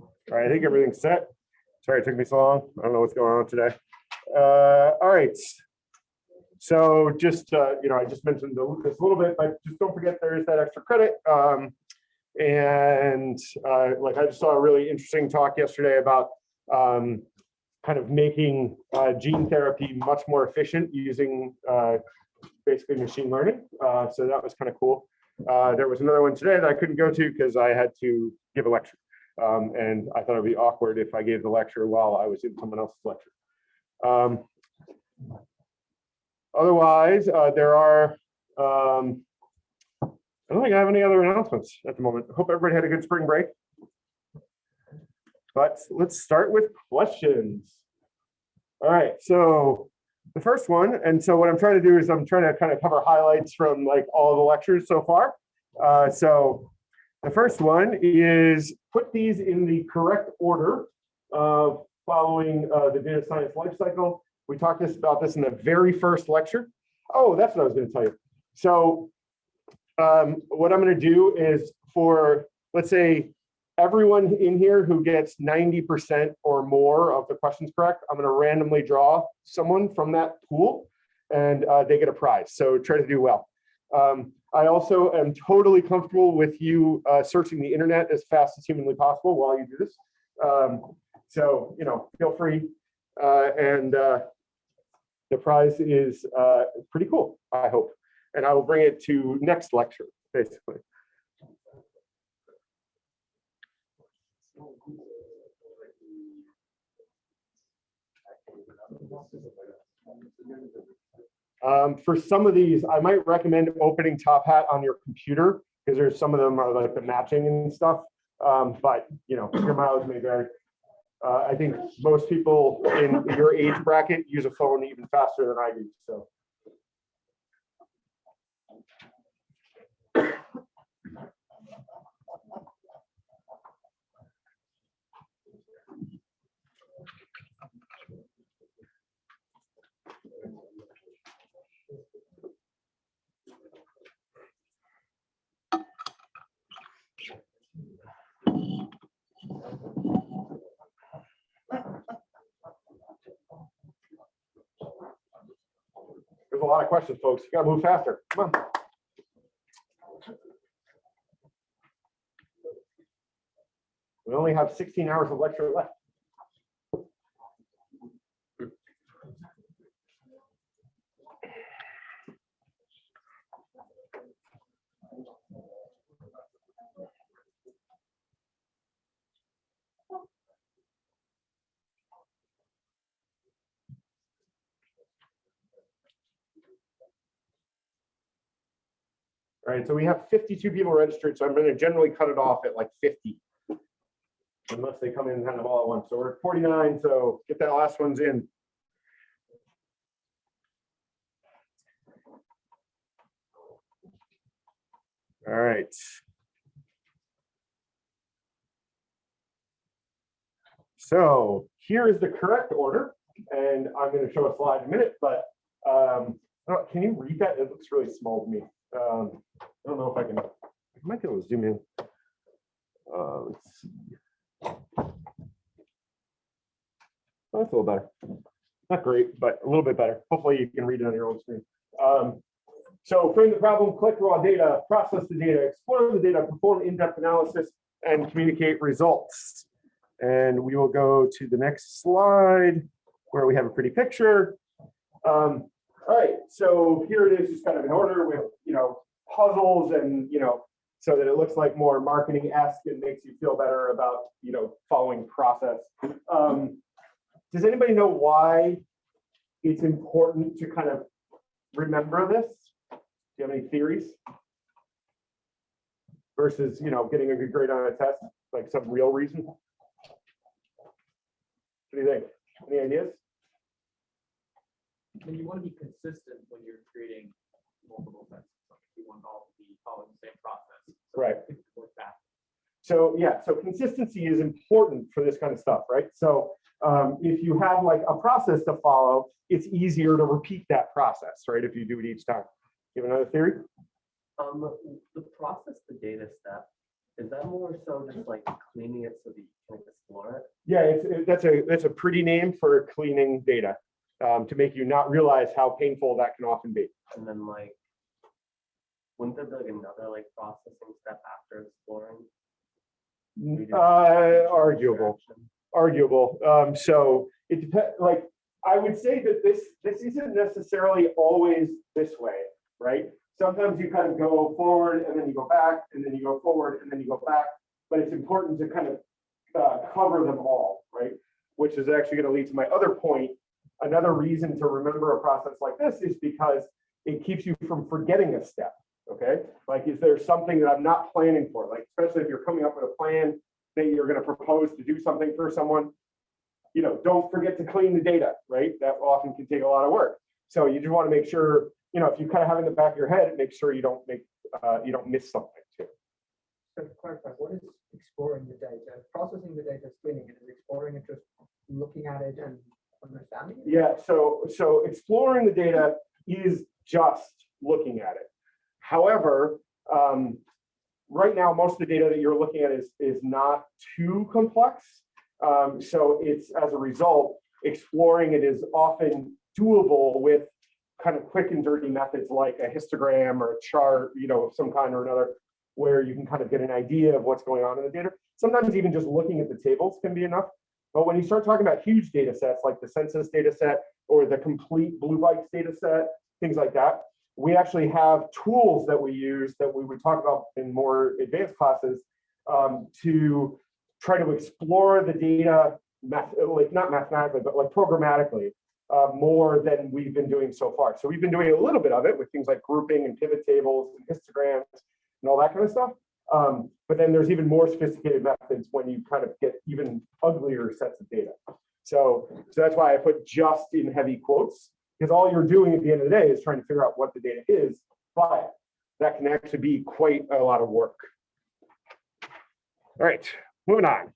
All right, I think everything's set. Sorry it took me so long. I don't know what's going on today. Uh, all right. So just, uh, you know, I just mentioned this a little bit, but just don't forget there is that extra credit. Um, and uh, like I just saw a really interesting talk yesterday about um, kind of making uh, gene therapy much more efficient using uh, basically machine learning. Uh, so that was kind of cool. Uh, there was another one today that I couldn't go to because I had to give a lecture. Um, and I thought it'd be awkward if I gave the lecture while I was in someone else's lecture. Um, otherwise, uh, there are, um, I don't think I have any other announcements at the moment. Hope everybody had a good spring break. But let's start with questions. All right, so the first one, and so what I'm trying to do is I'm trying to kind of cover highlights from like all the lectures so far. Uh, so the first one is put these in the correct order uh, following uh, the data science lifecycle. We talked this, about this in the very first lecture. Oh, that's what I was going to tell you. So um, what I'm going to do is for, let's say, everyone in here who gets 90% or more of the questions correct, I'm going to randomly draw someone from that pool and uh, they get a prize. So try to do well. Um, I also am totally comfortable with you uh, searching the internet as fast as humanly possible while you do this. Um, so, you know, feel free. Uh, and uh, the prize is uh, pretty cool, I hope. And I will bring it to next lecture, basically. Um, for some of these, I might recommend opening Top Hat on your computer because there's some of them are like the matching and stuff. Um, but you know, your mileage may vary. Uh, I think most people in your age bracket use a phone even faster than I do. So. There's a lot of questions, folks. You gotta move faster. Come on. We only have 16 hours of lecture left. All right, so we have 52 people registered, so I'm going to generally cut it off at like 50. Unless they come in and have them all at once. So we're at 49, so get that last one's in. All right. So here is the correct order, and I'm going to show a slide in a minute, but um, oh, can you read that? It looks really small to me. Um, I don't know if I can, I might be able to zoom in. Uh, let's see. Oh, That's a little better. Not great, but a little bit better. Hopefully you can read it on your own screen. Um, so frame the problem, collect raw data, process the data, explore the data, perform in-depth analysis, and communicate results. And we will go to the next slide where we have a pretty picture. Um, all right, so here it is, just kind of in order puzzles and, you know, so that it looks like more marketing-esque and makes you feel better about, you know, following process. Um, does anybody know why it's important to kind of remember this? Do you have any theories? Versus, you know, getting a good grade on a test, like some real reason? What do you think? Any ideas? And you want to be consistent when you're creating multiple tests. You all to be following the same process. so Right. it can work back. So yeah, so consistency is important for this kind of stuff, right? So um, if you have like a process to follow, it's easier to repeat that process, right? If you do it each time. You have another theory? Um, the process, the data step, Is that more so just like cleaning it so that you can explore it? Yeah, it's, it- that's a, that's a pretty name for cleaning data, um, to make you not realize how painful that can often be. And then like, wouldn't there be like another like processing step after exploring? Uh, arguable. arguable. Um, so it depends, like, I would say that this, this isn't necessarily always this way, right? Sometimes you kind of go forward and then you go back and then you go forward and then you go back. But it's important to kind of uh, cover them all, right? Which is actually going to lead to my other point. Another reason to remember a process like this is because it keeps you from forgetting a step. Okay, like is there something that I'm not planning for? Like especially if you're coming up with a plan that you're going to propose to do something for someone, you know, don't forget to clean the data, right? That often can take a lot of work. So you just want to make sure, you know, if you kind of have in the back of your head, make sure you don't make, uh, you don't miss something too. So to clarify, what is exploring the data? Processing the data, cleaning it, is exploring it just looking at it and understanding it? Yeah, so, so exploring the data is just looking at it. However, um, right now, most of the data that you're looking at is, is not too complex. Um, so it's, as a result, exploring it is often doable with kind of quick and dirty methods like a histogram or a chart, you know, of some kind or another, where you can kind of get an idea of what's going on in the data. Sometimes even just looking at the tables can be enough. But when you start talking about huge data sets like the census data set or the complete Blue Bikes data set, things like that, we actually have tools that we use that we would talk about in more advanced classes um, to try to explore the data, math, like not mathematically, but like programmatically, uh, more than we've been doing so far. So we've been doing a little bit of it with things like grouping and pivot tables and histograms and all that kind of stuff. Um, but then there's even more sophisticated methods when you kind of get even uglier sets of data. So, so that's why I put just in heavy quotes, because all you're doing at the end of the day is trying to figure out what the data is, but that can actually be quite a lot of work. All right, moving on.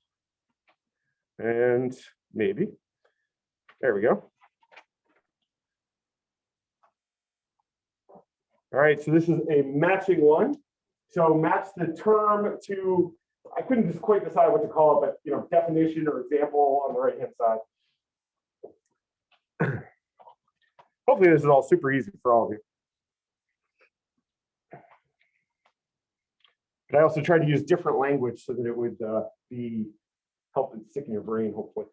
And maybe, there we go. All right, so this is a matching one. So match the term to, I couldn't just quite decide what to call it, but you know, definition or example on the right-hand side. Hopefully this is all super easy for all of you. But I also tried to use different language so that it would uh, be help and stick in your brain, hopefully.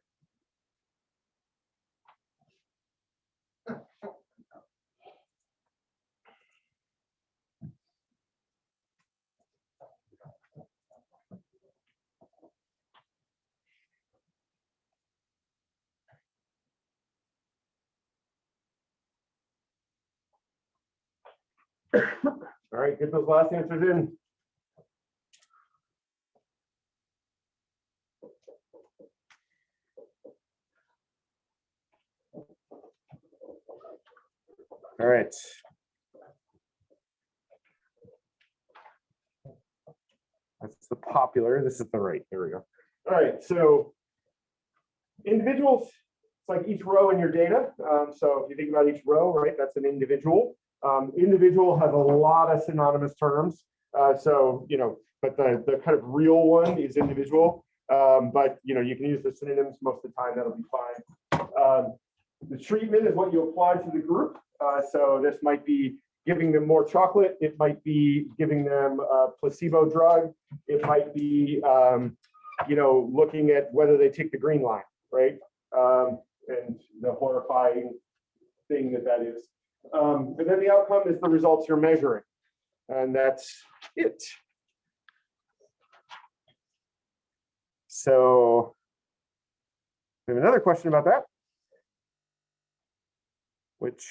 All right, get those last answers in. All right. That's the popular, this is the right, there we go. All right, so individuals, it's like each row in your data. Um, so if you think about each row, right, that's an individual. Um, individual has a lot of synonymous terms. Uh, so, you know, but the, the kind of real one is individual. Um, but, you know, you can use the synonyms most of the time, that'll be fine. Um, the treatment is what you apply to the group. Uh, so this might be giving them more chocolate. It might be giving them a placebo drug. It might be, um, you know, looking at whether they take the green line, right? Um, and the horrifying thing that that is. Um, and then the outcome is the results you're measuring. And that's it. So we have another question about that. Which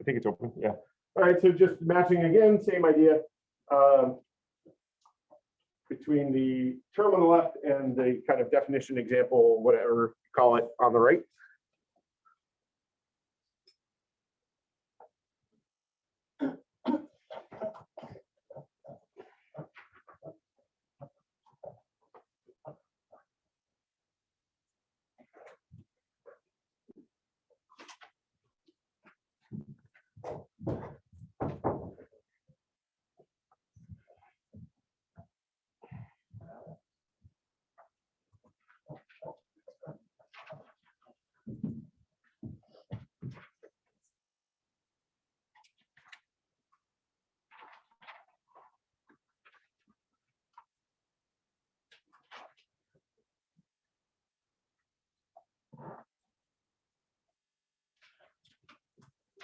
I think it's open, yeah. All right, so just matching again, same idea. um, Between the term on the left and the kind of definition example, whatever you call it on the right.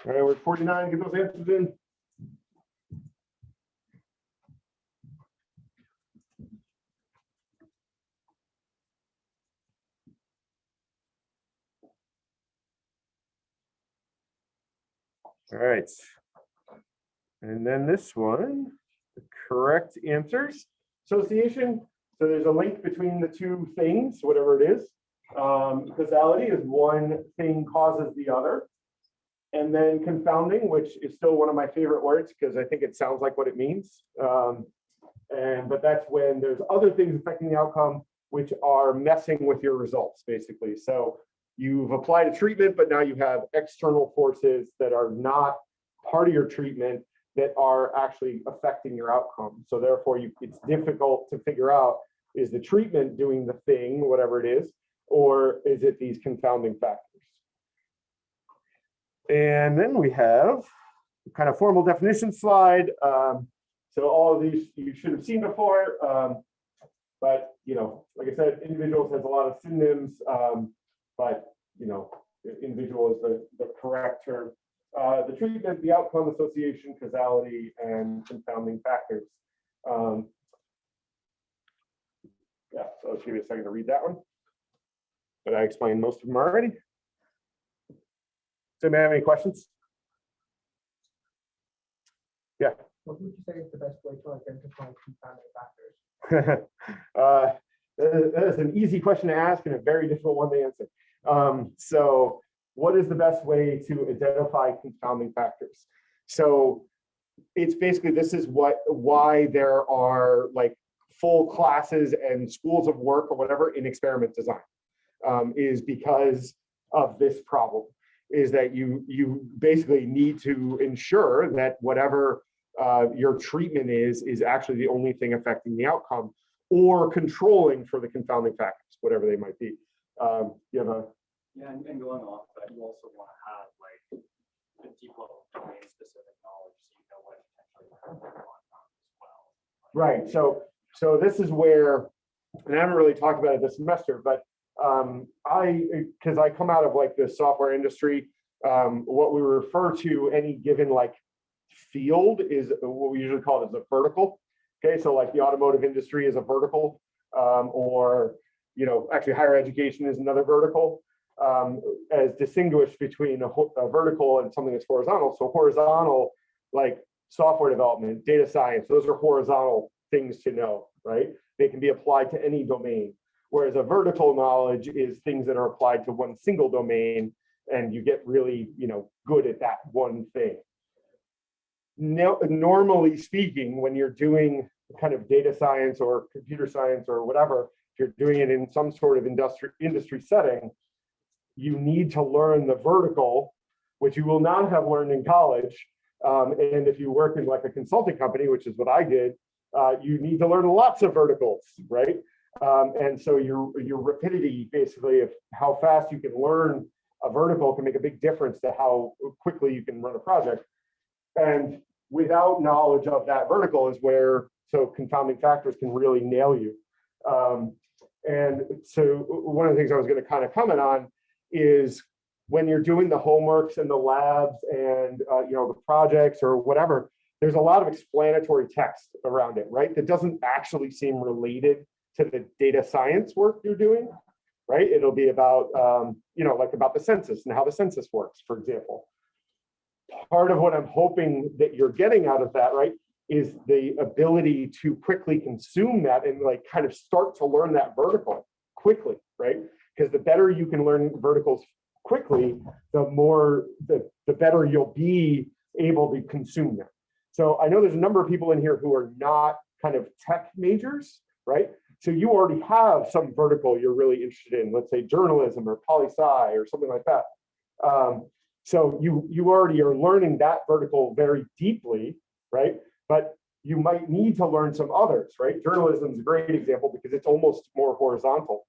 All right, we're at forty-nine, get those answers in. All right. And then this one, the correct answers, association. So there's a link between the two things, whatever it is. Um, causality is one thing causes the other. And then confounding, which is still one of my favorite words because I think it sounds like what it means. Um, and but that's when there's other things affecting the outcome, which are messing with your results, basically. So you've applied a treatment, but now you have external forces that are not part of your treatment that are actually affecting your outcome. So therefore, you, it's difficult to figure out, is the treatment doing the thing, whatever it is, or is it these confounding factors? And then we have kind of formal definition slide. Um, so all of these you should have seen before. Um, but, you know, like I said, individuals has a lot of synonyms, um, but, you know, individual is the, the correct term. Uh, the treatment, the outcome, association, causality, and confounding factors. Um, yeah, so let's give you a second to read that one. But I explained most of them already. Does anybody have any questions? Yeah. What would you say is the best way to identify confounding factors? Uh, That is- an easy question to ask and a very difficult one to answer. Um, So what is the best way to identify confounding factors? So it's basically, this is what, why there are like full classes and schools of work or whatever in experiment design. um, Is because of this problem, is that you, you basically need to ensure that whatever uh, your treatment is, is actually the only thing affecting the outcome or controlling for the confounding factors, whatever they might be. Um, you have a, Yeah, and, and going off, but you also want to have like the deep level domain specific knowledge, so you know what potentially you're on as well. right, so, so this is where, and I haven't really talked about it this semester, but um, I, because I come out of like the software industry, um, what we refer to any given like field is what we usually call it as a vertical. Okay, so like the automotive industry is a vertical, um, or, you know, actually higher education is another vertical. Um, as distinguished between a, a vertical and something that's horizontal. So horizontal, like software development, data science, those are horizontal things to know, right? They can be applied to any domain. Whereas a vertical knowledge is things that are applied to one single domain and you get really, you know, good at that one thing. No, normally speaking, when you're doing kind of data science or computer science or whatever, if you're doing it in some sort of industry industry setting, you need to learn the vertical, which you will not have learned in college. Um, and if you work in like a consulting company, which is what I did, uh, you need to learn lots of verticals, right? Um, and so your your rapidity, basically, of how fast you can learn a vertical can make a big difference to how quickly you can run a project. And without knowledge of that vertical is where so confounding factors can really nail you. Um, and so one of the things I was going to kind of comment on is when you're doing the homeworks and the labs and uh, you know the projects or whatever, there's a lot of explanatory text around it, right? That doesn't actually seem related to the data science work you're doing, right? It'll be about um, you know like about the census and how the census works, for example. Part of what I'm hoping that you're getting out of that, right, is the ability to quickly consume that and like kind of start to learn that vertical quickly, right? Because the better you can learn verticals quickly, the more, the, the better you'll be able to consume them. So I know there's a number of people in here who are not kind of tech majors, right? So you already have some vertical you're really interested in, let's say journalism or poli sci or something like that. Um, so you you already are learning that vertical very deeply, right? But you might need to learn some others, right? Journalism is a great example because it's almost more horizontal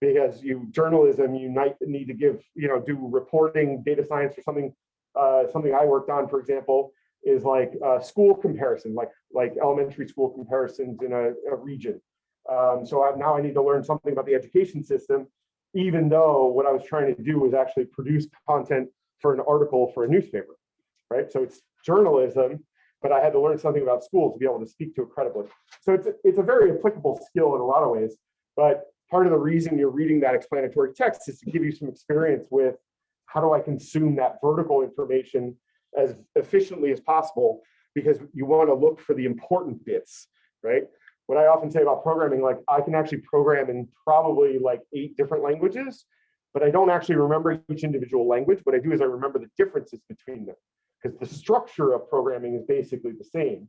because you journalism you might need to give you know do reporting data science or something uh, something i worked on for example is like uh, school comparison like like elementary school comparisons in a, a region um, so I, now i need to learn something about the education system even though what i was trying to do was actually produce content for an article for a newspaper right? So it's journalism, but I had to learn something about school to be able to speak to it credibly. So it's, it's a very applicable skill in a lot of ways, but part of the reason you're reading that explanatory text is to give you some experience with how do I consume that vertical information as efficiently as possible because you want to look for the important bits, right? What I often say about programming, like I can actually program in probably like eight different languages, but I don't actually remember each individual language. What I do is I remember the differences between them because the structure of programming is basically the same.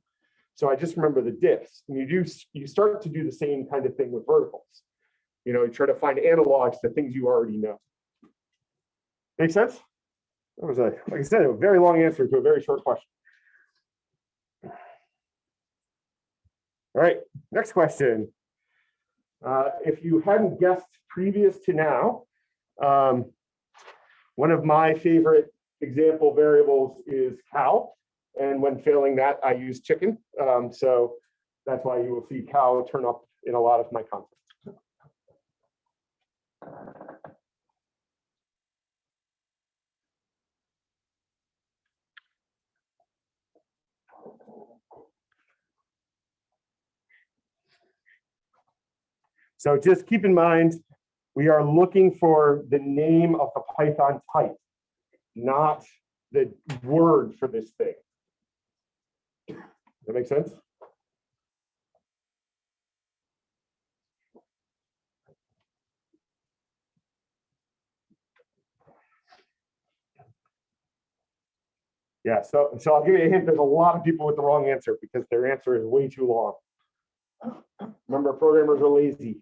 So I just remember the diffs and you do, you start to do the same kind of thing with verticals. You know, you try to find analogs to things you already know. Make sense? That was a, like I said, a very long answer to a very short question. All right, next question. Uh, if you hadn't guessed previous to now, um, one of my favorite example variables is cow. And when failing that, I use chicken. Um, so that's why you will see cow turn up in a lot of my content. So just keep in mind, we are looking for the name of the Python type, not the word for this thing. Does that make sense? Yeah, so, so I'll give you a hint. There's a lot of people with the wrong answer because their answer is way too long. Remember, programmers are lazy.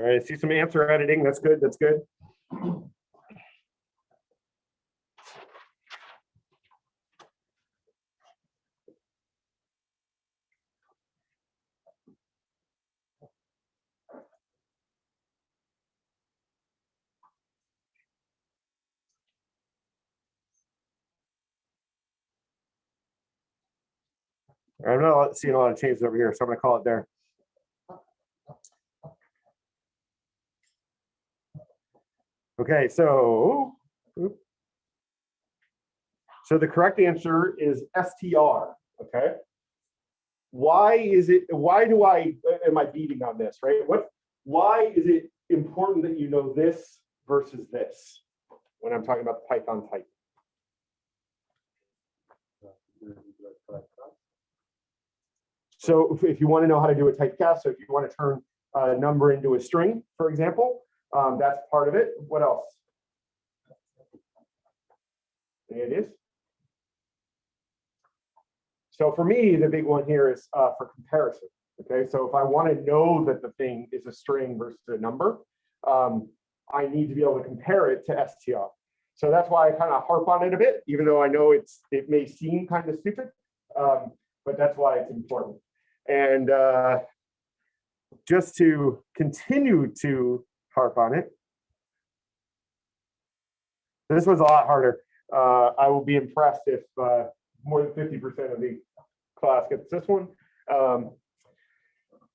All right, I see some answer editing. That's good. That's good. I'm not seeing a lot of changes over here, so I'm gonna call it there. Okay, so. So the correct answer is STR, okay? Why is it, why do I, uh, am I beating on this, right? What, why is it important that you know this versus this? When I'm talking about the Python type? So if- if you want to know how to do a typecast, so if you want to turn a number into a string, for example, um, that's part of it. What else? There It is. So for me, the big one here is uh, for comparison. Okay, so if I want to know that the thing is a string versus a number, um, I need to be able to compare it to str. So that's why I kind of harp on it a bit, even though I know it's it may seem kind of stupid, um, but that's why it's important. And uh, just to continue to harp on it. This was a lot harder. Uh, I will be impressed if uh, more than 50% of the class gets this one. Um,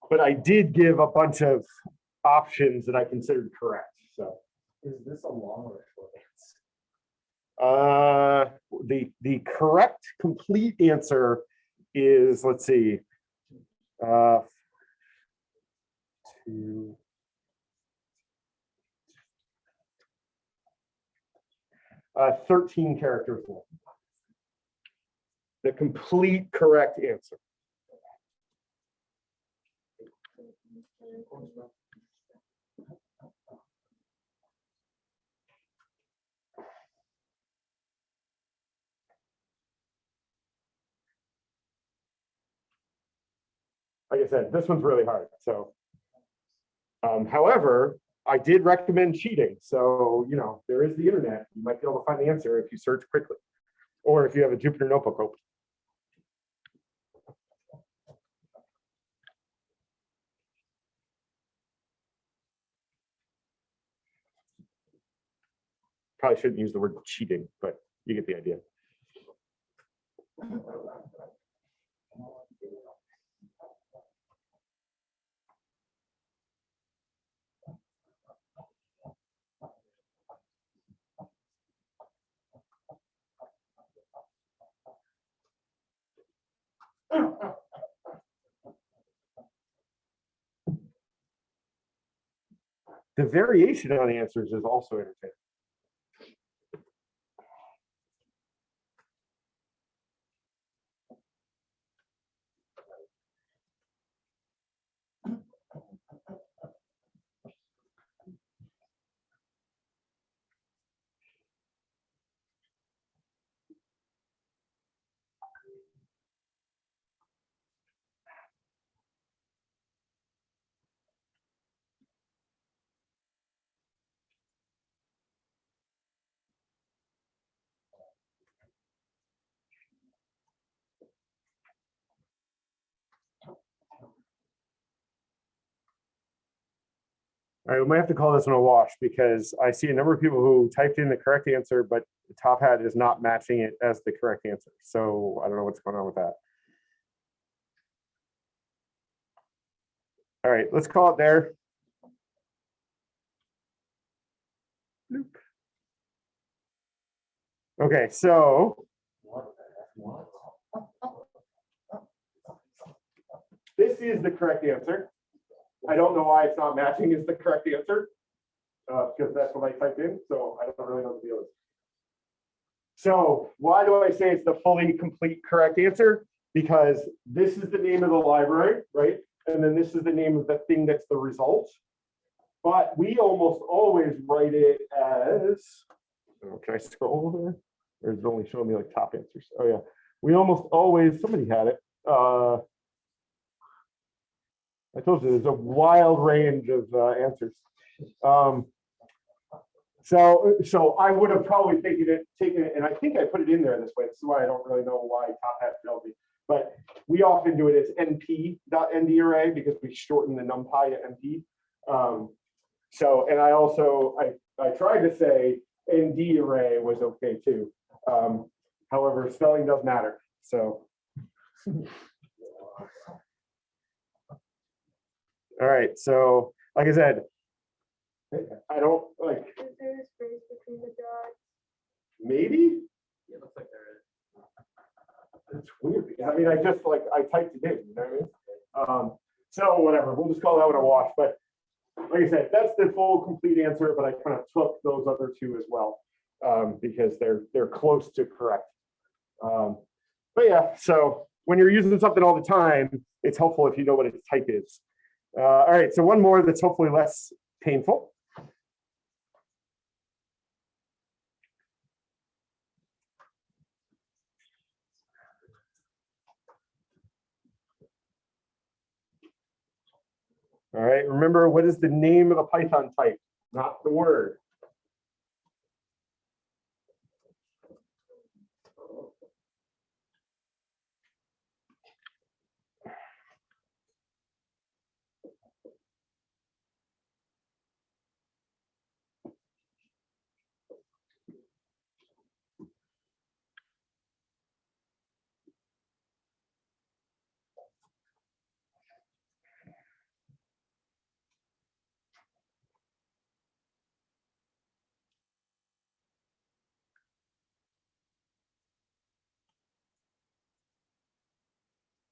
but I did give a bunch of options that I considered correct. So Is this a long or a short uh, the the correct complete answer is let's see, uh, two. Uh, 13 characters long. The complete correct answer. Like I said, this one's really hard, so. Um, however, I did recommend cheating. So, you know, there is the internet. You might be able to find the answer if you search quickly or if you have a Jupyter notebook open. Probably shouldn't use the word cheating, but you get the idea. The variation on answers is also entertaining. All right, we might have to call this one a wash because I see a number of people who typed in the correct answer, but the Top Hat is not matching it as the correct answer. So I don't know what's going on with that. All right, let's call it there. Okay, so this is the correct answer. I don't know why it's not matching is the correct answer. Uh, because that's what I typed in, so I don't really know the deal. So why do I say it's the fully complete correct answer? Because this is the name of the library, right? And then this is the name of the thing that's the result. But we almost always write it as, oh, can I scroll over? Or is it only showing me like top answers? Oh yeah, we almost always, somebody had it. Uh, I told you, there's a wild range of uh, answers. Um, so, so I would have probably taken it, taken it, and I think I put it in there this way. This is why I don't really know why Top Hat failed me. But we often do it as np.nd array because we shorten the numpy to np. Um, so, and I also, I, I tried to say nd array was okay too. Um, however, spelling does matter. So. All right, so like I said, I don't like, Is there a space between the dots? maybe It looks like there is. it's weird. I mean, I just like, I typed it in, you know what I mean? Um, so whatever, we'll just call that one a wash, but like I said, that's the full complete answer, but I kind of took those other two as well. Um, because they're, they're close to correct. Um, but yeah, so when you're using something all the time, it's helpful if you know what its type is. Uh, all right, so one more that's hopefully less painful. All right, remember what is the name of a Python type, not the word.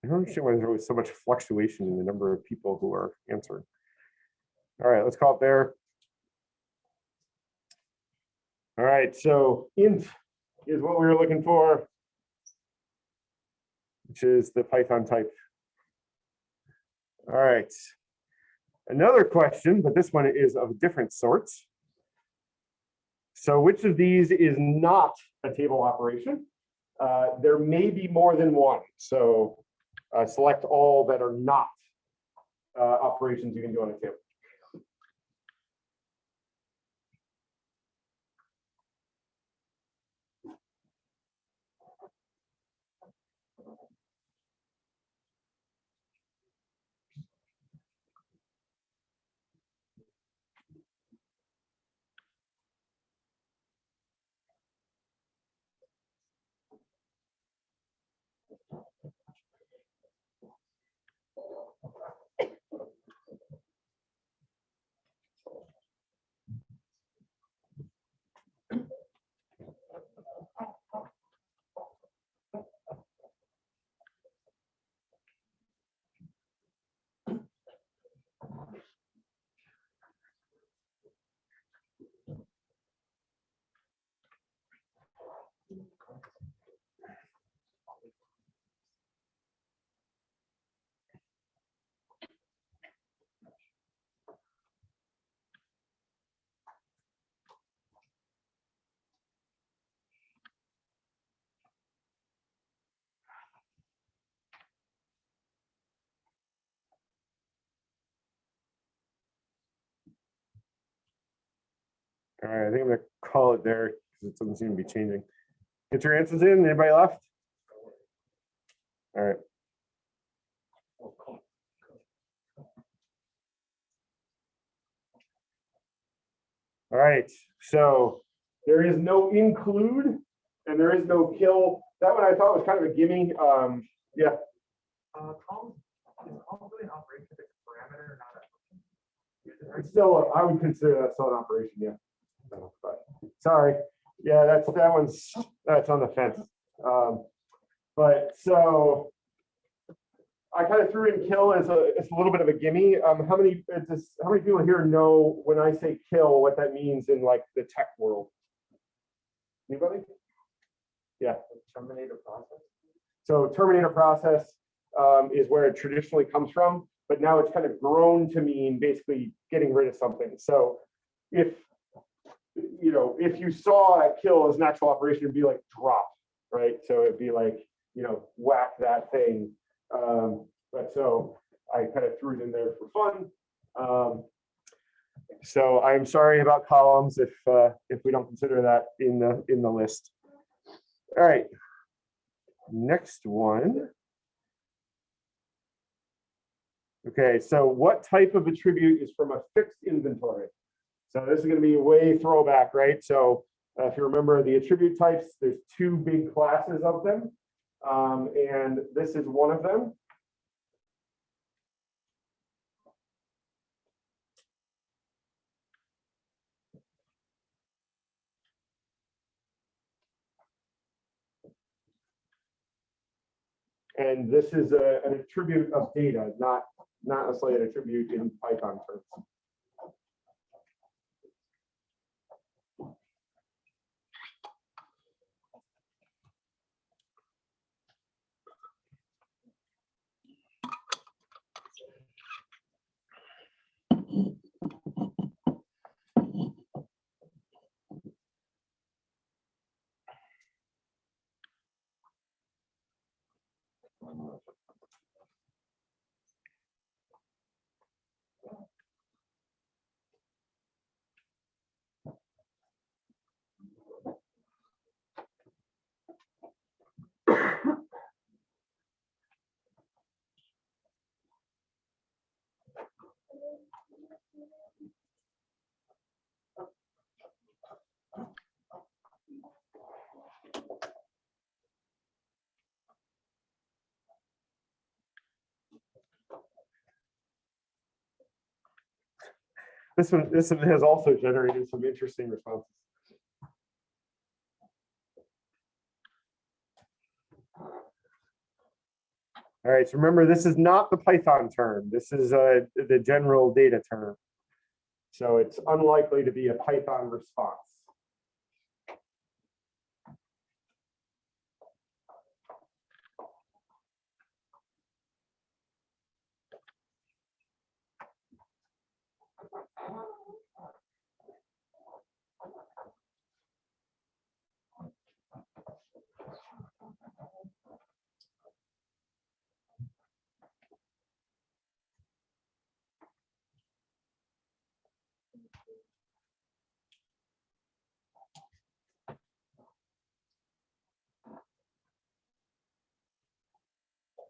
I don't understand why there's always so much fluctuation in the number of people who are answering. All right, let's call it there. All right, so int is what we were looking for, which is the Python type. All right. Another question, but this one is of different sort. So which of these is not a table operation? Uh, there may be more than one. So select all that are not uh, operations you can do on a table. All right, I think I'm gonna call it there because it doesn't seem to be changing. Get your answers in. Anybody left? All right. All right, so there is no include and there is no kill. That one I thought was kind of a gimme. Um, yeah, Uh, column, is column really an operation if a parameter, not a. it's still, I would consider that still an operation, yeah. But, Sorry, yeah, that's, that one's, that's on the fence. Um, But so I kind of threw in kill as a, it's a little bit of a gimme. Um, how many, it's just, how many people here know when I say kill, what that means in like the tech world? Anybody? Yeah. Terminator process. So Terminator process um, is where it traditionally comes from, but now it's kind of grown to mean basically getting rid of something. So if, you know, if you saw a kill as an actual operation, it'd be like drop, right? So it'd be like, you know, whack that thing. Um, But so I kind of threw it in there for fun. Um, So I'm sorry about columns if, uh, if we don't consider that in the, in the list. All right. Next one. Okay, so what type of attribute is from a fixed inventory? So this is gonna be a way throwback, right? So uh, if you remember the attribute types, there's two big classes of them. Um, and this is one of them. And this is a, an attribute of data, not, not necessarily an attribute in Python terms. This one, this one has also generated some interesting responses. All right, so remember, this is not the Python term. This is uh, the general data term. So it's unlikely to be a Python response.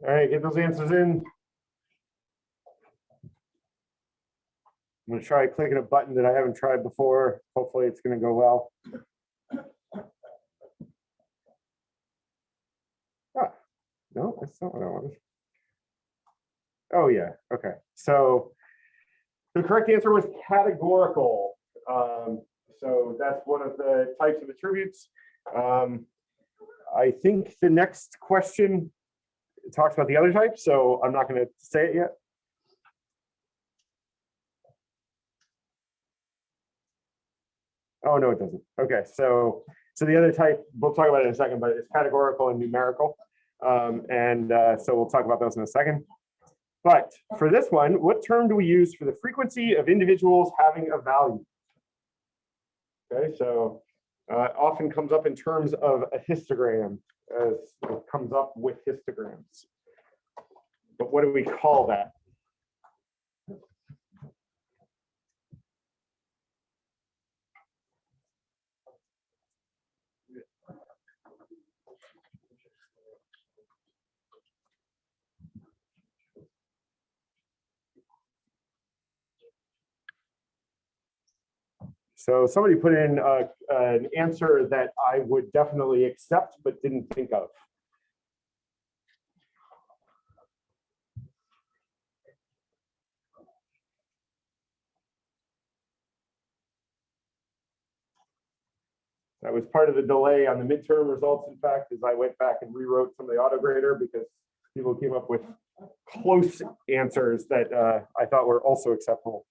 All right, get those answers in. I'm gonna try clicking a button that I haven't tried before. Hopefully it's gonna go well. Ah, No, that's not what I wanted. Oh, yeah, okay, so the correct answer was categorical. Um, So that's one of the types of attributes. Um, I think the next question it talks about the other type, so I'm not gonna say it yet. Oh, no, it doesn't. Okay, so, so the other type, we'll talk about it in a second, but it's categorical and numerical. Um, and uh, so we'll talk about those in a second. But for this one, what term do we use for the frequency of individuals having a value? Okay, so uh, often comes up in terms of a histogram as comes up with histograms. But what do we call that? So somebody put in uh, an answer that I would definitely accept, but didn't think of. That was part of the delay on the midterm results, in fact, is I went back and rewrote some of the auto grader because people came up with close answers that uh, I thought were also acceptable.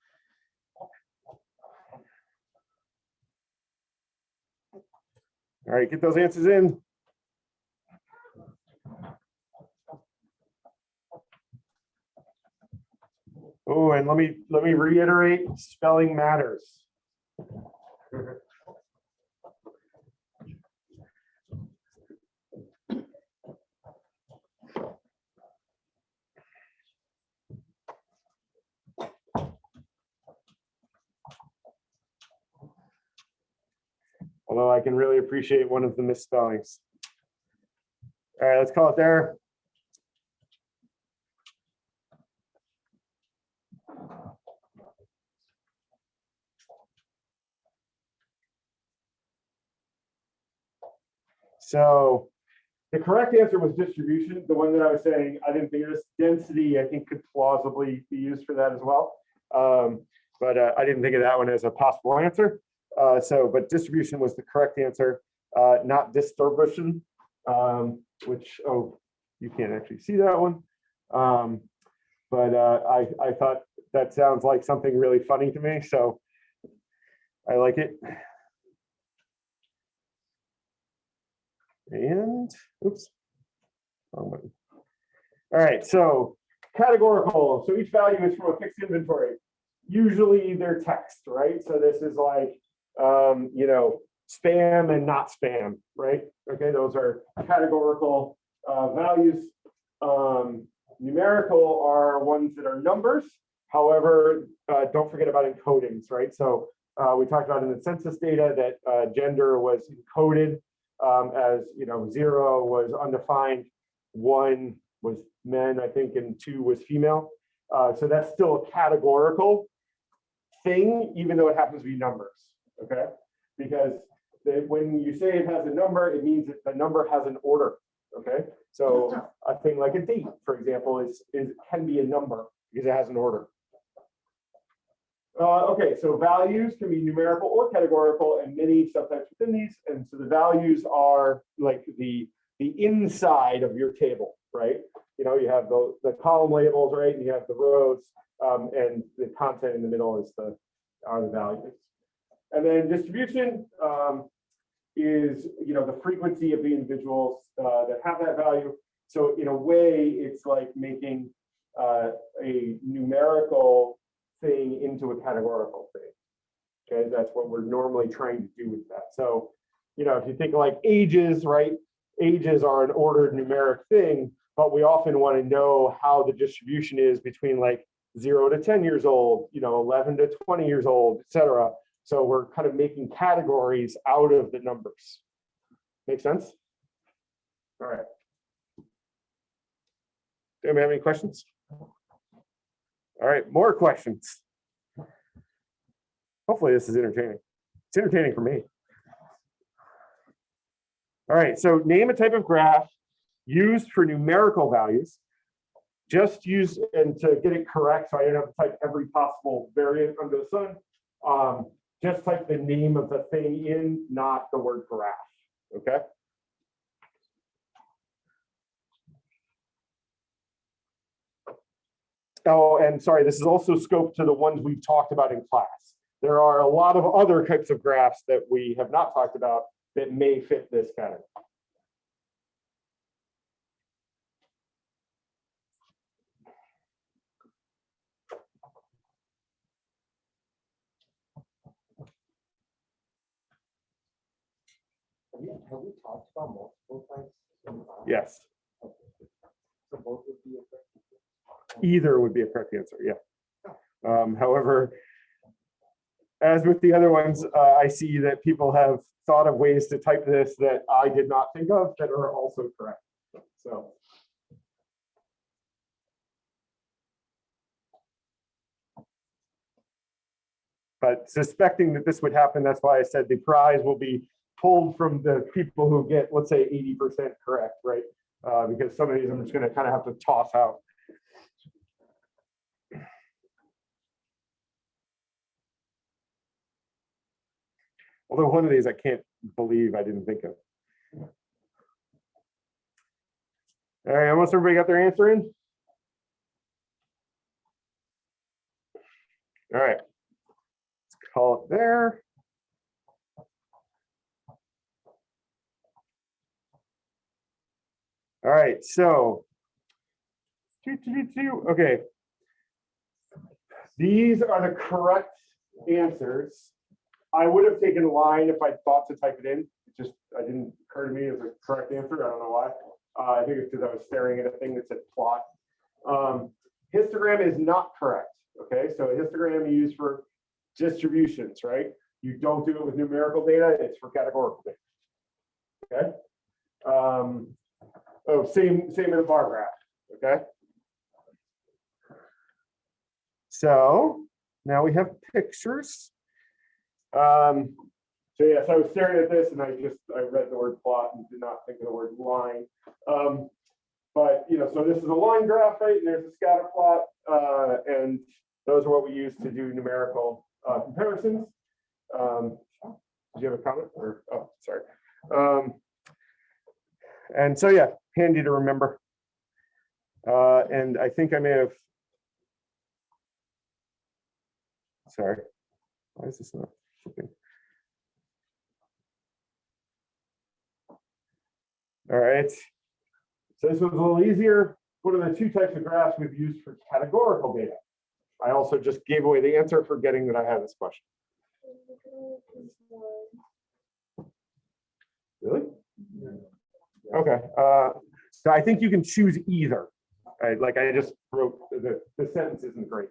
All right, get those answers in. Oh, and let me, let me reiterate, spelling matters. Although I can really appreciate one of the misspellings. All right, let's call it there. So the correct answer was distribution, the one that I was saying, I didn't think of this density, I think could plausibly be used for that as well. Um, but uh, I didn't think of that one as a possible answer. Uh, so, but distribution was the correct answer, uh, not distribution, um, which, oh, you can't actually see that one. Um, but uh, I, I thought that sounds like something really funny to me, so I like it. And, oops. wrong button. All right, so categorical. So each value is from a fixed inventory. Usually they're text, right? So this is like, um, you know, spam and not spam, right? Okay, those are categorical uh, values. Um, numerical are ones that are numbers. However, uh, don't forget about encodings, right? So uh, we talked about in the census data that uh, gender was encoded um, as, you know, zero was undefined, one was men, I think, and two was female. Uh, so that's still a categorical thing, even though it happens to be numbers, okay? Because the- when you say it has a number, it means that the number has an order, okay? So a thing like a date, for example, is, is, can be a number because it has an order. Uh, okay, so values can be numerical or categorical and many subtypes within these. And so the values are like the, the inside of your table, right? You know, you have the, the column labels, right? And you have the rows um, and the content in the middle is the, are the values. And then distribution um, is, you know, the frequency of the individuals uh, that have that value. So in a way, it's like making uh, a numerical thing into a categorical thing. Okay, that's what we're normally trying to do with that. So, you know, if you think like ages, right? Ages are an ordered numeric thing, but we often want to know how the distribution is between like zero to 10 years old, you know, 11 to 20 years old, et cetera. So we're kind of making categories out of the numbers. Make sense? All right. Do you have any questions? All right, more questions. Hopefully this is entertaining. It's entertaining for me. All right, so name a type of graph used for numerical values. Just use, and to get it correct, so I don't have to type every possible variant under the sun. Um, just type the name of the thing in, not the word graph, okay? Oh, and sorry, this is also scoped to the ones we've talked about in class. There are a lot of other types of graphs that we have not talked about that may fit this category. Have we, have we talked about multiple types? in the past? Yes, So both would be a correct answer? either would be a correct answer, yeah. Um, however, as with the other ones, uh, I see that people have thought of ways to type this that I did not think of that are also correct. So. But suspecting that this would happen, that's why I said the prize will be pulled from the people who get, let's say, eighty percent correct, right? Uh, because some of these I'm just gonna kind of have to toss out. Although one of these I can't believe I didn't think of. All right, almost everybody got their answer in? All right. Let's call it there. All right, so. Okay. These are the correct answers. I would have taken line if I thought to type it in. It just, I didn't occur to me as a correct answer. I don't know why. Uh, I think it's because I was staring at a thing that said plot. Um, histogram is not correct. Okay, so histogram you use for distributions, right? You don't do it with numerical data. It's for categorical data. Okay. Um, oh, same same in a bar graph. Okay. So now we have pictures. Um, so yes, I was staring at this and I just, I read the word plot and did not think of the word line. Um, but, you know, so this is a line graph, right? And there's a scatter plot. Uh, and those are what we use to do numerical uh, comparisons. Um, did you have a comment or, oh, sorry. Um, and so, yeah, handy to remember. Uh, and I think I may have. Sorry, why is this not? flipping? All right. So this was a little easier. What are the two types of graphs we've used for categorical data? I also just gave away the answer forgetting that I had this question. Really? Okay, uh, so I think you can choose either. Like I just wrote, the, the sentence isn't great.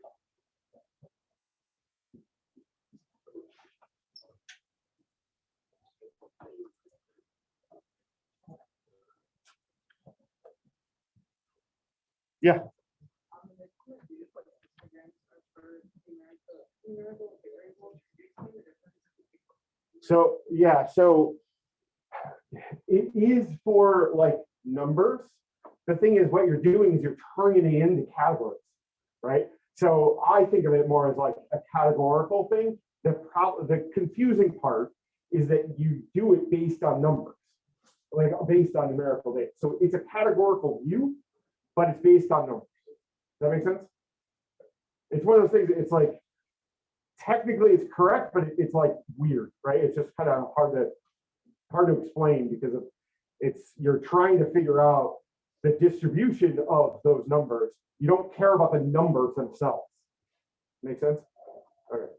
Yeah. So, yeah, so it is for like numbers. The thing is, what you're doing is you're turning it into categories, right? So I think of it more as like a categorical thing. The problem, the confusing part is that you do it based on numbers, like based on numerical data. So it's a categorical view, but it's based on numbers. Does that make sense? It's one of those things, it's like, technically it's correct, but it's like weird, right? It's just kind of hard to, hard to explain because of, it's, you're trying to figure out the distribution of those numbers. You don't care about the numbers themselves. Make sense? Okay.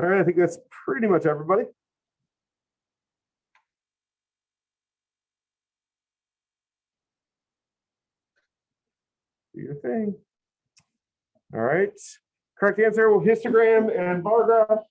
All right, I think that's pretty much everybody. Do your thing. All right, correct answer, well, histogram and bar graph.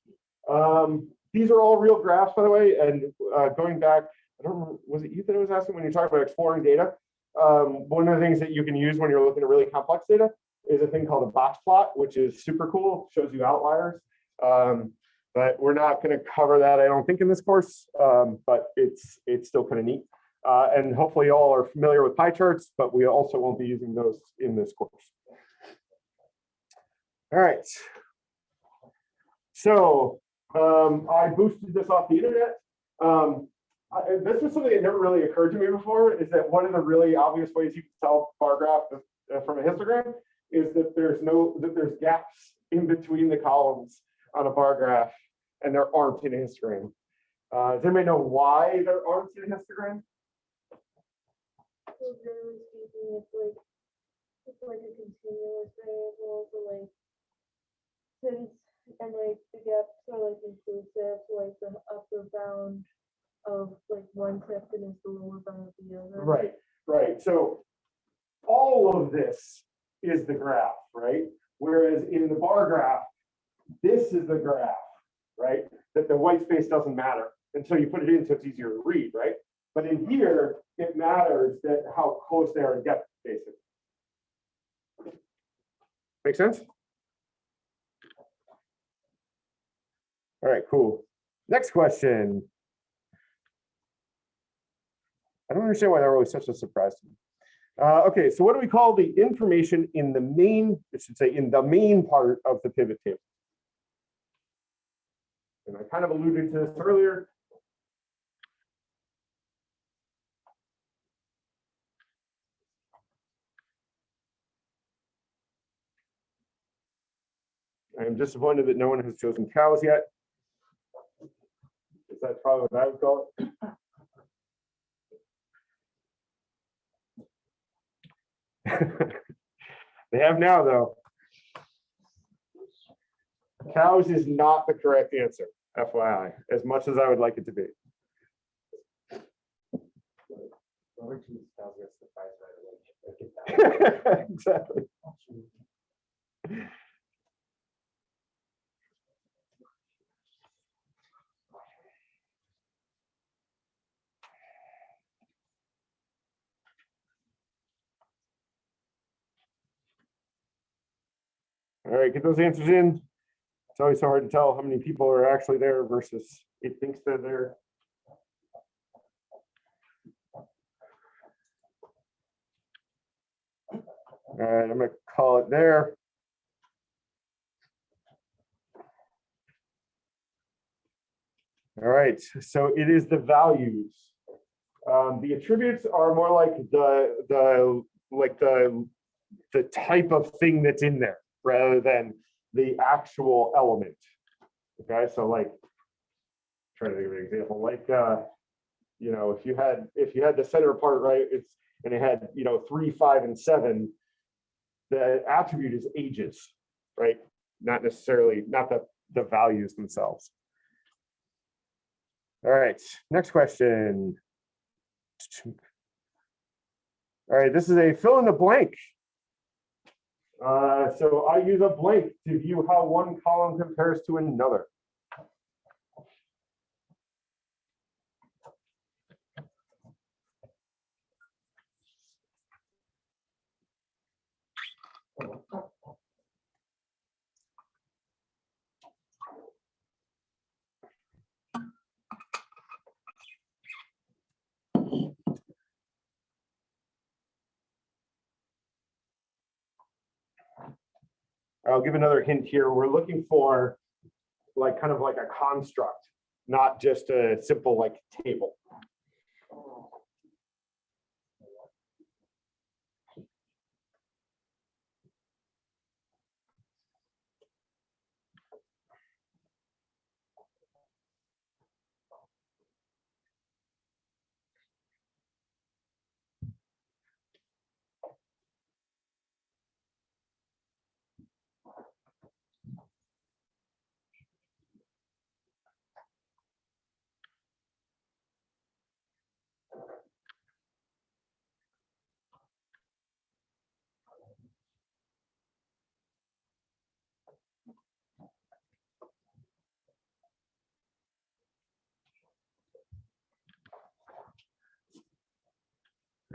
Um, these are all real graphs, by the way, and uh, going back, I don't remember, was it you that was asking when you talked about exploring data? Um, one of the things that you can use when you're looking at really complex data is a thing called a box plot, which is super cool, shows you outliers. Um, but we're not going to cover that, I don't think, in this course, um, but it's it's still kind of neat. Uh, and hopefully you all are familiar with pie charts, but we also won't be using those in this course. All right. So um, I boosted this off the internet. Um, I, this was something that never really occurred to me before, is that one of the really obvious ways you can tell bar graph uh, from a histogram is that there's no, that there's gaps in between the columns on a bar graph and there aren't in a histogram. Uh, does anybody know why there aren't in a histogram? So generally speaking, it's like, it's like a continuous variable, so like, since, and like the gaps are like inclusive, so like the upper bound of like one section is the lower bound of the other. Right, right. So all of this is the graph, right? Whereas in the bar graph, this is the graph, right? That the white space doesn't matter until you put it in, so it's easier to read, right? But in here, it matters that how close they are together, basically. Make sense? All right, cool. Next question. I don't understand why that was such a surprise to me. Uh, okay, so what do we call the information in the main, it should say in the main part of the pivot table? And I kind of alluded to this earlier. I am disappointed that no one has chosen cows yet. Because that's probably what I would call it. They have now, though. Cows is not the correct answer, FYI, as much as I would like it to be. Exactly. All right, get those answers in. It's always so hard to tell how many people are actually there versus it thinks they're there. All right, I'm gonna call it there. All right, so it is the values. Um, the attributes are more like the, the, like the, the type of thing that's in there rather than the actual element. Okay, so like, try to give an example, like, uh, you know, if you had, if you had the center part, right, it's, and it had, you know, three, five, and seven, the attribute is ages, right? Not necessarily, not the, the values themselves. All right, next question. All right, this is a fill in the blank. Uh, so I use a blank to view how one column compares to another. I'll give another hint here. We're looking for like kind of like a construct, not just a simple like table.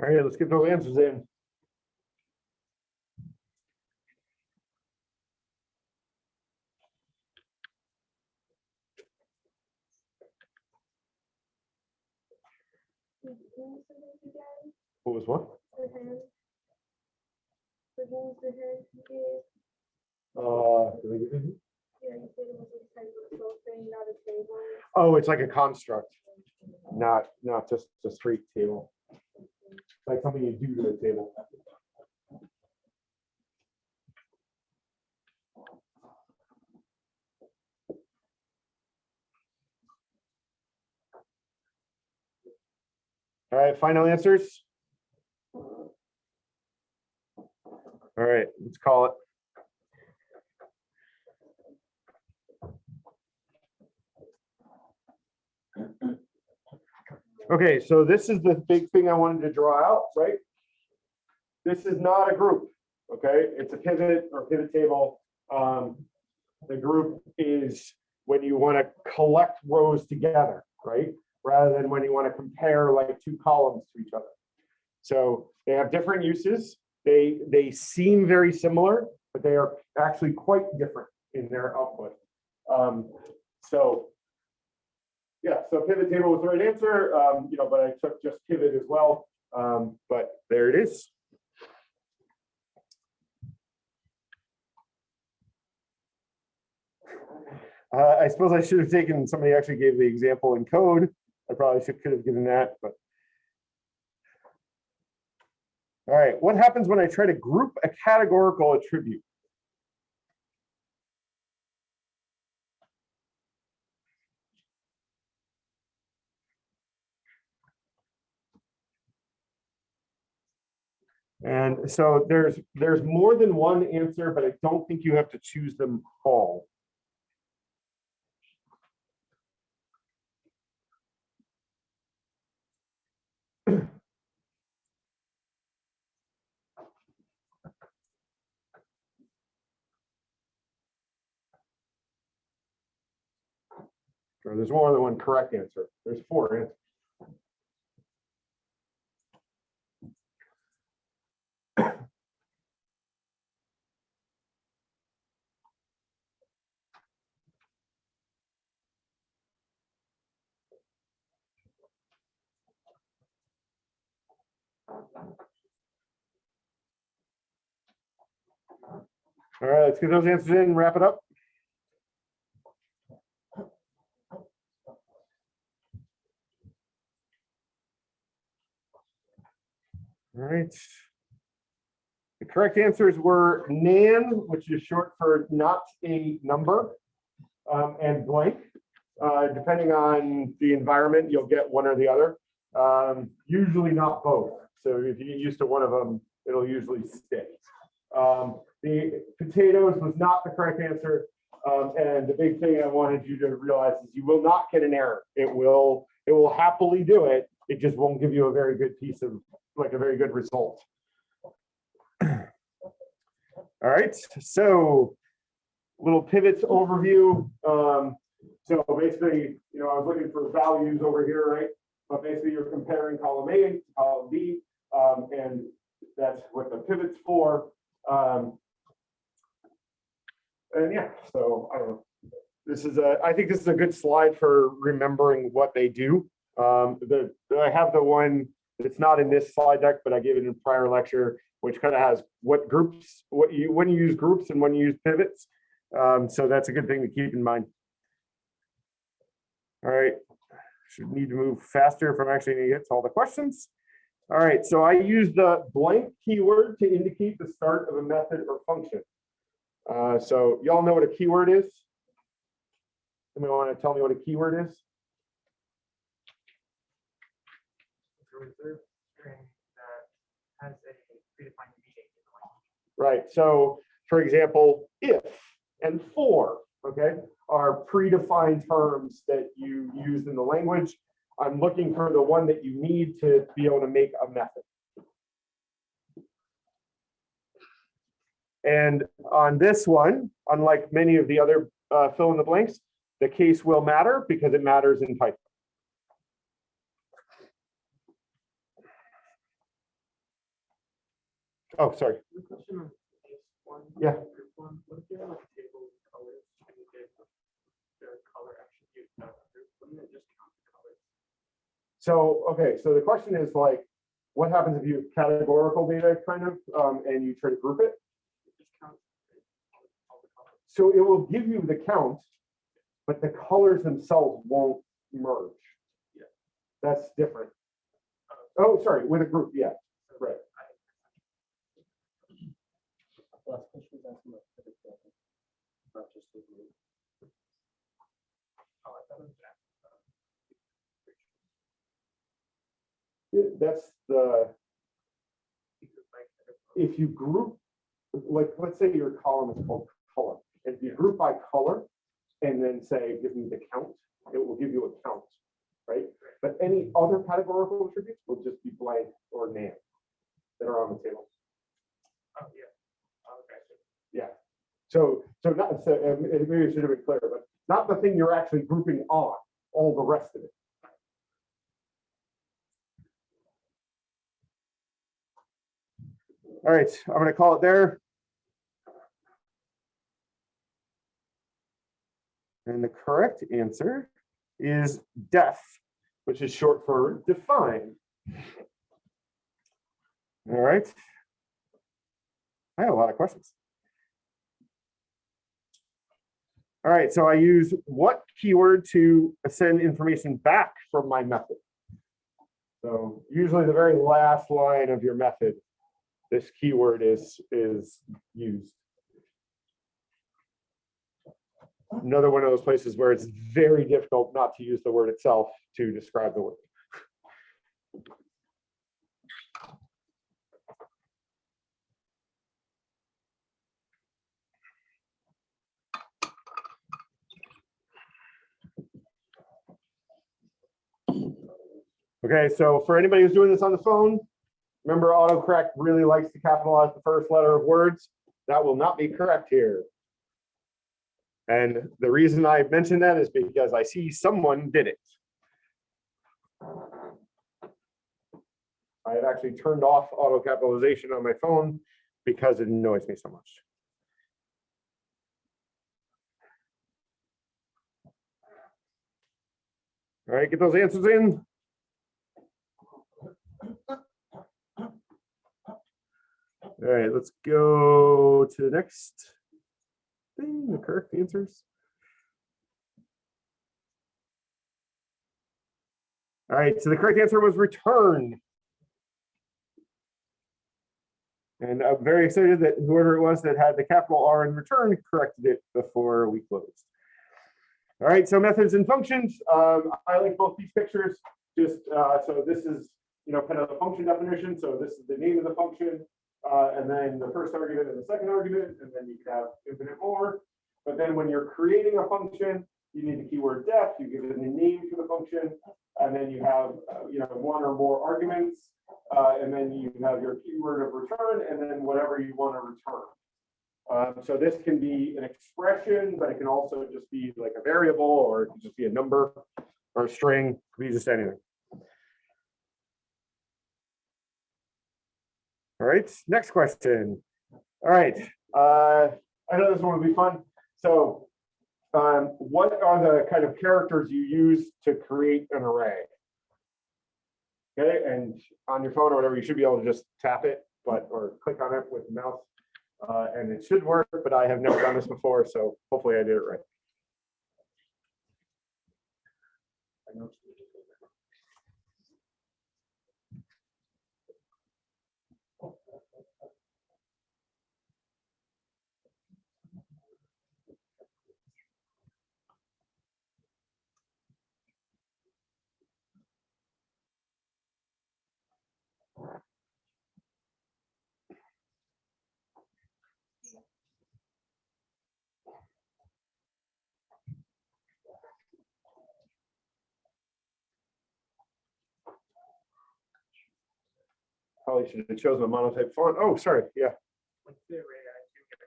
All right, let's get those answers in. Who was the name again? What was what? The hand? The who was the hand you gave? Uh, did I give you- Yeah, you said it was a type of something, not a table. Oh, it's like a construct, not, not just a straight table. Like something you do to the table. All right, final answers? All right, let's call it. Okay, so this is the big thing I wanted to draw out, right? This is not a group, okay? It's a pivot or pivot table. Um, the group is when you want to collect rows together, right? Rather than when you want to compare like two columns to each other. So they have different uses. They, they seem very similar, but they are actually quite different in their output. Um, so yeah, so pivot table was the right answer, um, you know, but I took just pivot as well. Um, but there it is. Uh, I suppose I should have taken, somebody actually gave the example in code. I probably should, could have given that, but. All right, what happens when I try to group a categorical attribute? And so there's, there's more than one answer, but I don't think you have to choose them all. Or there's more than one correct answer. There's four answers. All right, let's get those answers in, wrap it up. All right. The correct answers were nan, which is short for not a number, um, and blank. Uh, depending on the environment, you'll get one or the other. Um, usually not both. So if you get used to one of them, it'll usually stick. Um, the potatoes was not the correct answer. Um, and the big thing I wanted you to realize is you will not get an error. It will, it will happily do it. It just won't give you a very good piece of, like a very good result. All right, so little pivots overview. Um, so basically, you know, I was looking for values over here, right? But basically you're comparing column A to column B, um, and that's what the pivot's for. Um, and yeah, so. This is a, I think this is a good slide for remembering what they do. Um, the, I have the one that's not in this slide deck, but I gave it in a prior lecture, which kind of has what groups, what you, when you use groups and when you use pivots. Um, so that's a good thing to keep in mind. All right, should need to move faster if I'm actually gonna get to all the questions. All right, so I use the blank keyword to indicate the start of a method or function. Uh, so y'all know what a keyword is? Somebody want to tell me what a keyword is? Right, so for example, if and for, okay, are predefined terms that you use in the language. I'm looking for the one that you need to be able to make a method. And on this one, unlike many of the other uh, fill in the blanks, the case will matter because it matters in Python. Oh, sorry. The question on page one. Yeah. So, okay, so the question is like, what happens if you have categorical data kind of, um, and you try to group it? It just counts all the colors. So it will give you the count, but the colors themselves won't merge. Yeah. That's different. Oh, sorry, with a group, yeah, So right. I- Last question was asking about pivot tables, not just the group. oh, I thought it was that. Yeah, That's the, if you group, like, let's say your column is called color. If you group by color and then say, give me the count, it will give you a count, right? But any other categorical attributes will just be blank or name that are on the table. Oh, yeah. Oh, okay. Yeah. So, so not, so maybe I should have been clear, but not the thing you're actually grouping on, all the rest of it. All right, I'm gonna call it there. And the correct answer is def, which is short for define. All right. I have a lot of questions. All right, so I use what keyword to send information back from my method? So usually the very last line of your method, this keyword is, is used. Another one of those places where it's very difficult not to use the word itself to describe the word. Okay, so for anybody who's doing this on the phone, remember autocorrect really likes to capitalize the first letter of words. That will not be correct here. And the reason I mentioned that is because I see someone did it. I have actually turned off auto capitalization on my phone because it annoys me so much. All right, get those answers in. All right, let's go to the next thing, the correct answers. All right, so the correct answer was return. And I'm very excited that whoever it was that had the capital R in return corrected it before we closed. All right, so methods and functions. Um, I like both these pictures. Just uh, so this is, you know, kind of the function definition. So this is the name of the function. Uh, and then the first argument and the second argument, and then you can have infinite more. But then when you're creating a function, you need the keyword def, you give it a name for the function, and then you have, uh, you know, one or more arguments, uh, and then you have your keyword of return, and then whatever you want to return. Um, so this can be an expression, but it can also just be like a variable, or it can just be a number or a string, it could be just anything. All right, next question. All right, uh, I know this one would be fun. So um, what are the kind of characters you use to create an array? Okay, and on your phone or whatever, you should be able to just tap it, but, or click on it with the mouse. Uh, and it should work, but I have never done this before, so hopefully I did it right. Probably should have chosen a monotype font. Oh, sorry, yeah. What's the array? I assume you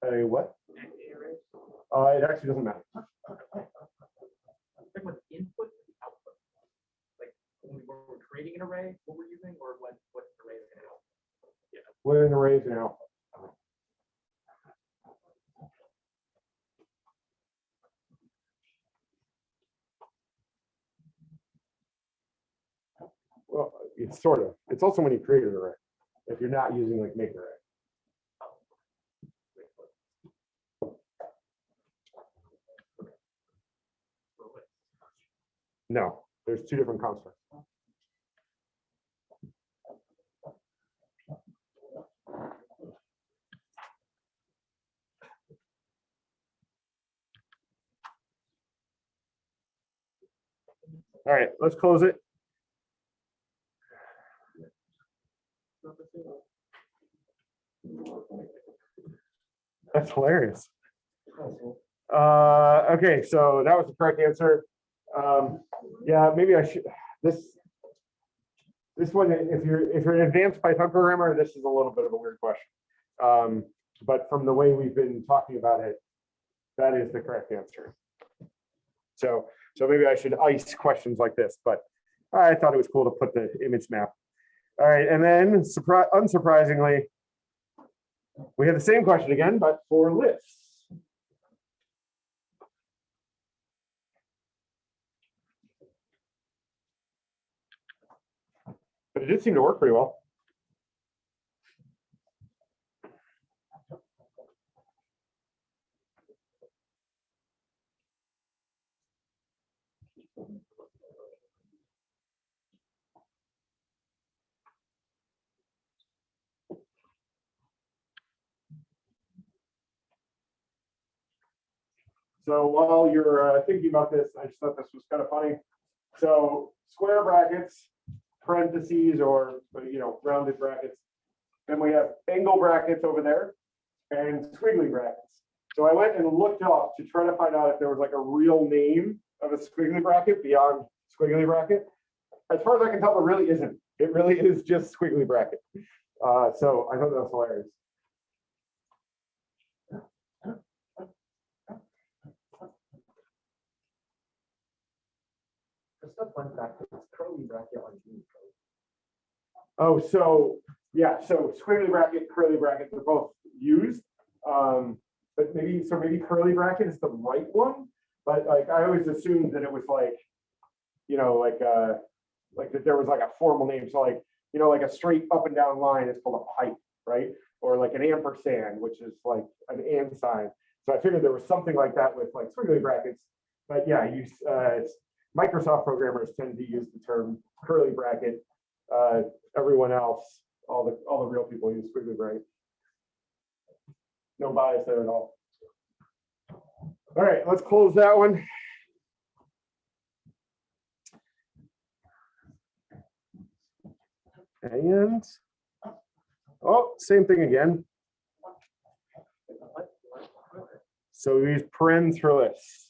have a what? Uh, it actually doesn't matter. Talking about the input and output. Like when we were creating an array, what we're using, or what, what array is gonna help? What an array is now. Well, it's sort of, it's also when you create an array, if you're not using like make array. No, there's two different constructs. All right, let's close it. That's hilarious. Uh, okay, so that was the correct answer. Um, yeah, maybe I should, this. This one, if you're, if you're an advanced Python programmer, this is a little bit of a weird question. Um, but from the way we've been talking about it, that is the correct answer. So, so maybe I should ice questions like this, but I thought it was cool to put the image map. All right, and then surprise, unsurprisingly, we have the same question again, but for lists. But it did seem to work pretty well. So while you're uh, thinking about this, I just thought this was kind of funny. So square brackets, parentheses, or, you know, rounded brackets. Then we have angle brackets over there and squiggly brackets. So I went and looked up to try to find out if there was like a real name of a squiggly bracket beyond squiggly bracket. As far as I can tell, there really isn't. It really is just squiggly bracket. Uh, so I thought that was hilarious. A fun curly bracket on Unicode. Oh, so, yeah, so squiggly bracket, curly bracket, they're both used. Um, but maybe, so maybe curly bracket is the right one, but like, I always assumed that it was like, you know, like, uh, like that there was like a formal name, so like, you know, like a straight up and down line is called a pipe, right? Or like an ampersand, which is like an and sign. So I figured there was something like that with like squiggly brackets. But yeah, you, uh, Microsoft programmers tend to use the term curly bracket. Uh, everyone else, all the, all the real people use squiggly bracket. No bias there at all. All right, let's close that one. And, oh, same thing again. So we use parens for lists.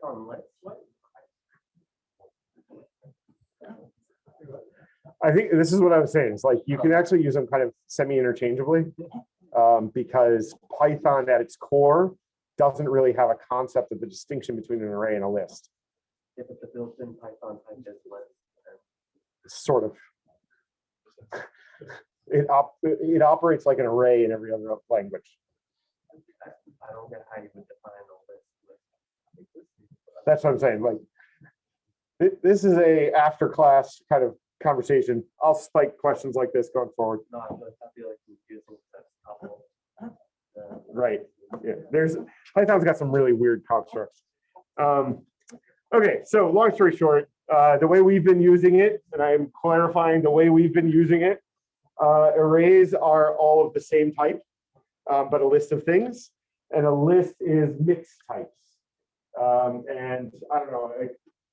Python. I think this is what I was saying. It's like you can actually use them kind of semi-interchangeably. Um, because Python at its core doesn't really have a concept of the distinction between an array and a list, Yeah, but the built-in Python type is list. sort of. It op, it operates like an array in every other language. I don't get how you would define a list. That's what I'm saying, like. thi- This is a after class kind of conversation. I'll spike questions like this going forward. No, I feel like confusing that's couple. uh, Right. Yeah, there's, Python's got some really weird constructs. Um, okay, so long story short, uh, the way we've been using it, and I'm clarifying the way we've been using it. Uh, arrays are all of the same type, um, but a list of things, and a list is mixed types. Um, and I don't know,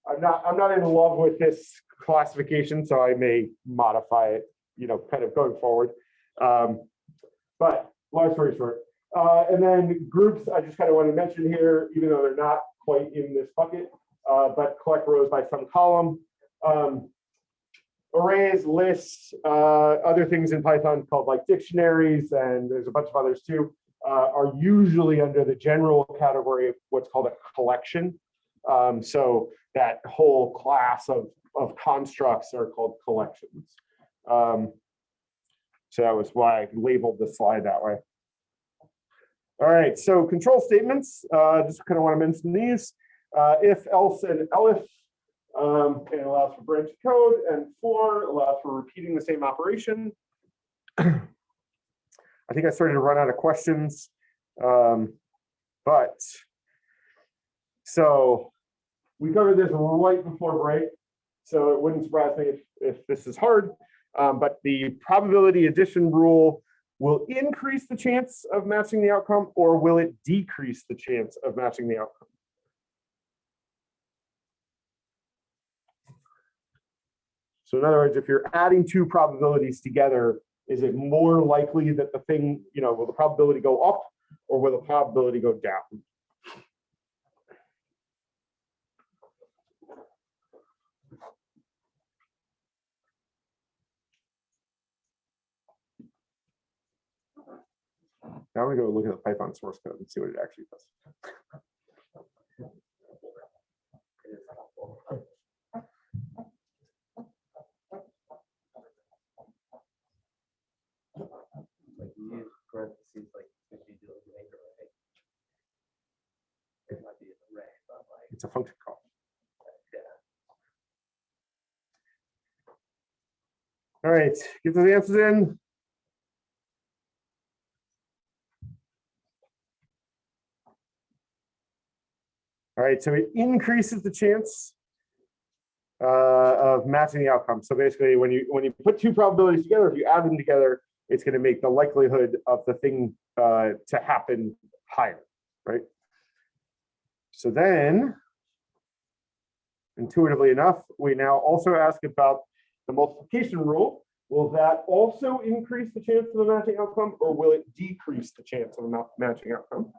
I'm not, I'm not in love with this classification, so I may modify it, you know, kind of going forward. Um, but long story short, uh, and then groups, I just kind of want to mention here, even though they're not quite in this bucket, uh, but collect rows by some column. Um, arrays, lists, uh, other things in Python called like dictionaries, and there's a bunch of others too, uh, are usually under the general category of what's called a collection. Um, so that whole class of, of constructs are called collections. Um, so that was why I labeled the slide that way. All right, so control statements, uh, just kind of want to mention these. Uh, if, else, and elif, um, and allows for branch code, and for allows for repeating the same operation. I think I started to run out of questions, um, but so we covered this right before break, so it wouldn't surprise me if, if this is hard. Um, but the probability addition rule will increase the chance of matching the outcome or will it decrease the chance of matching the outcome? So in other words, if you're adding two probabilities together, is it more likely that the thing, you know, will the probability go up or will the probability go down? Now we go look at the Python source code and see what it actually does. It's a function call. All right, get those answers in. All right, so it increases the chance uh, of matching the outcome. So basically, when you when you put two probabilities together, if you add them together, it's going to make the likelihood of the thing uh, to happen higher, right? So then, intuitively enough, we now also ask about the multiplication rule. Will that also increase the chance of a matching outcome, or will it decrease the chance of a matching outcome?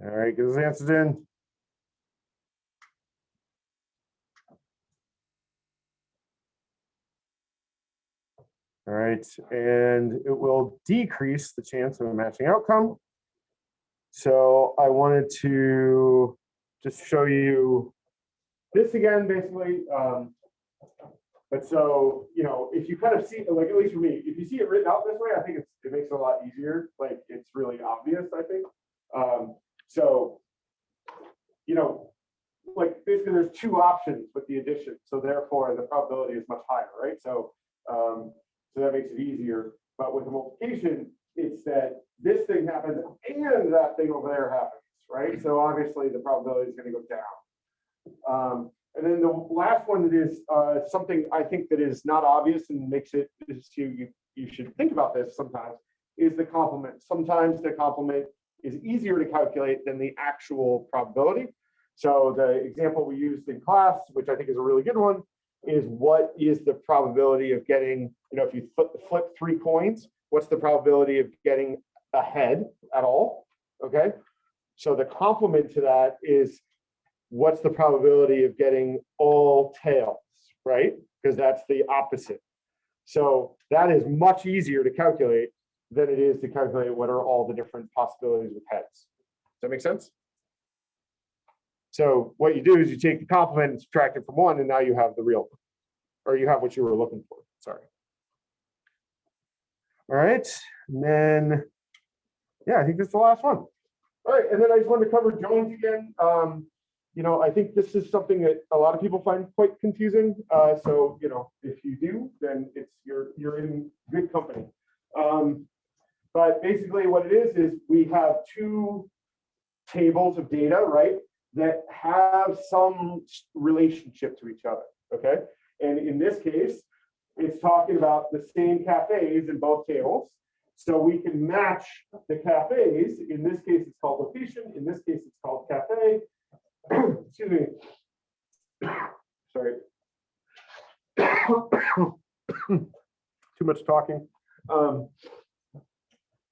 All right, get those answers in. All right, and it will decrease the chance of a matching outcome. So I wanted to just show you this again, basically. um, But so, you know, if you kind of see, like, at least for me, if you see it written out this way, I think it makes it a lot easier. Like, it's really obvious, I think. Um, so, you know, like basically there's two options with the addition. So therefore the probability is much higher, right? So, um, so that makes it easier. But with the multiplication, it's that this thing happens and that thing over there happens, right? So obviously the probability is going to go down. Um, and then the last one that is uh, something I think that is not obvious and makes it is you, you you should think about this sometimes is the complement. Sometimes the complement is easier to calculate than the actual probability. So the example we used in class, which I think is a really good one, is what is the probability of getting, you know, if you flip, three coins, what's the probability of getting a head at all? Okay. So the complement to that is what's the probability of getting all tails, right? Because that's the opposite. So that is much easier to calculate than it is to calculate what are all the different possibilities with heads. Does that make sense? So what you do is you take the complement and subtract it from one, and now you have the real, or you have what you were looking for, sorry. All right, and then, yeah, I think that's the last one. All right, and then I just wanted to cover joins again. Um, you know, I think this is something that a lot of people find quite confusing. Uh, so, you know, if you do, then it's, you're, you're in good company. Um, but basically what it is, is we have two tables of data, right? That have some relationship to each other, okay? And in this case, it's talking about the same cafes in both tables. So we can match the cafes. In this case, it's called location. In this case, it's called cafe. Excuse me. Sorry. Too much talking. Um,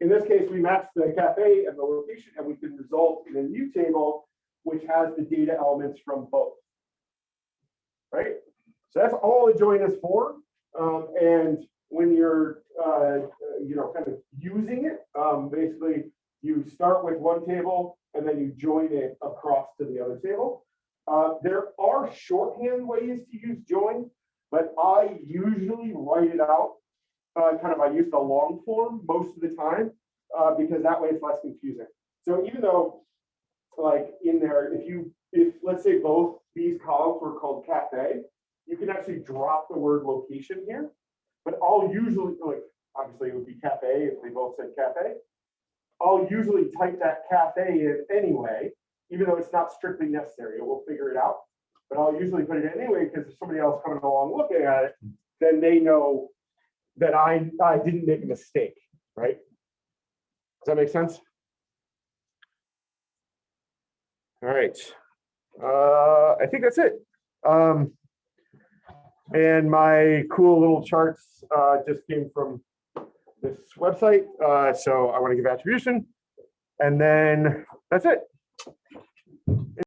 in this case, we match the cafe and the location, and we can result in a new table which has the data elements from both. Right? So that's all a join is for. Um, and when you're, uh, you know, kind of using it, um, basically you start with one table and then you join it across to the other table. Uh, there are shorthand ways to use join, but I usually write it out. Uh, kind of, I use the long form most of the time uh, because that way it's less confusing. So even though, like in there, if you, if let's say both these columns were called cafe, you can actually drop the word location here. But I'll usually, like, obviously it would be cafe if they both said cafe. I'll usually type that cafe in anyway, even though it's not strictly necessary. We'll figure it out. but I'll usually put it in anyway, because if somebody else coming along looking at it, then they know that I, I didn't make a mistake, right? Does that make sense? All right, uh, I think that's it. Um, and my cool little charts, uh, just came from this website, uh, so I want to give attribution. And then that's it.